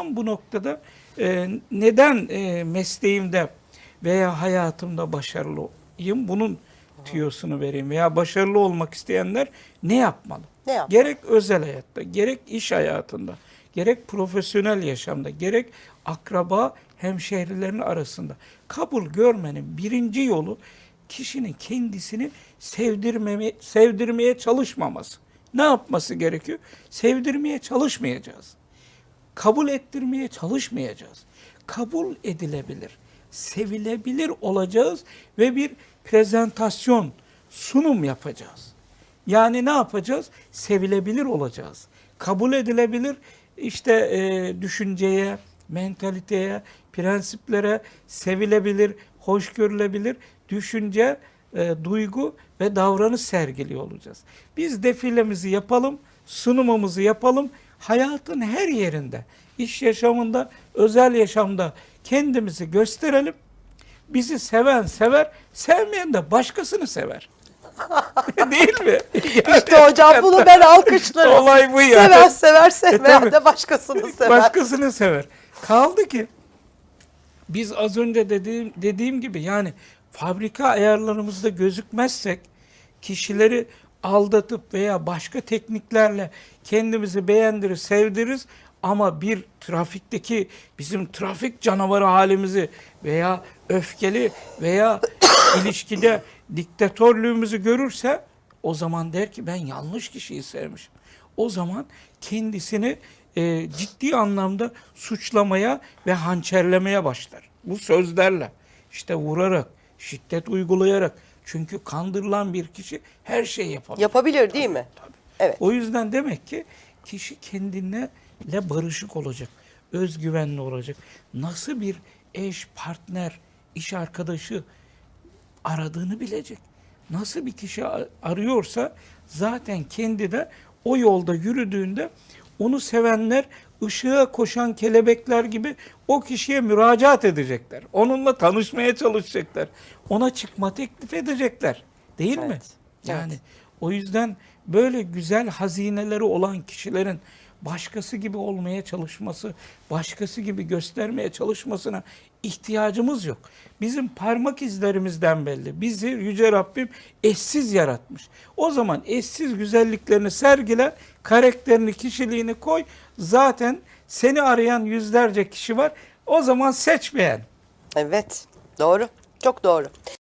tam bu noktada e, neden e, mesleğimde veya hayatımda başarılıyım bunun tüyosunu vereyim veya başarılı olmak isteyenler ne yapmalı? Ne yapmalı? Gerek özel hayatta, gerek iş hayatında, gerek profesyonel yaşamda, gerek akraba hemşehrilerin arasında kabul görmenin birinci yolu kişinin kendisini sevdirmeme, sevdirmeye çalışmaması. Ne yapması gerekiyor? Sevdirmeye çalışmayacağız. Kabul ettirmeye çalışmayacağız. Kabul edilebilir, sevilebilir olacağız ve bir prezentasyon, sunum yapacağız. Yani ne yapacağız? Sevilebilir olacağız. Kabul edilebilir işte e, düşünceye, mentaliteye, prensiplere sevilebilir, hoş görülebilir düşünce, e, duygu ve davranış sergiliyor olacağız. Biz defilemizi yapalım, sunumumuzu yapalım. Hayatın her yerinde, iş yaşamında, özel yaşamda kendimizi gösterelim. Bizi seven sever, sevmeyen de başkasını sever. Değil mi? İşte hocam bunu ben alkışlarım. Olay bu yani. Sever sever sevmeyen tabii. de başkasını sever. Başkasını sever. Kaldı ki biz az önce dediğim, dediğim gibi yani fabrika ayarlarımızda gözükmezsek kişileri aldatıp veya başka tekniklerle kendimizi beğendirir, sevdiririz ama bir trafikteki bizim trafik canavarı halimizi veya öfkeli veya ilişkide diktatörlüğümüzü görürse o zaman der ki ben yanlış kişiyi sevmişim. O zaman kendisini e, ciddi anlamda suçlamaya ve hançerlemeye başlar. Bu sözlerle işte vurarak, şiddet uygulayarak. Çünkü kandırılan bir kişi her şeyi yapabilir. Yapabilir değil mi? Tabii. Evet. O yüzden demek ki kişi kendine barışık olacak, özgüvenli olacak. Nasıl bir eş, partner, iş arkadaşı aradığını bilecek. Nasıl bir kişi arıyorsa zaten kendi de o yolda yürüdüğünde onu sevenler ışığa koşan kelebekler gibi o kişiye müracaat edecekler. Onunla tanışmaya çalışacaklar. Ona çıkma teklif edecekler. Değil mi? Evet, Yani evet. o yüzden böyle güzel hazineleri olan kişilerin başkası gibi olmaya çalışması, başkası gibi göstermeye çalışmasına ihtiyacımız yok. Bizim parmak izlerimizden belli. Bizi Yüce Rabbim eşsiz yaratmış. O zaman eşsiz güzelliklerini sergile, karakterini, kişiliğini koy. Zaten seni arayan yüzlerce kişi var. O zaman seç beğen. Evet. Doğru. Çok doğru.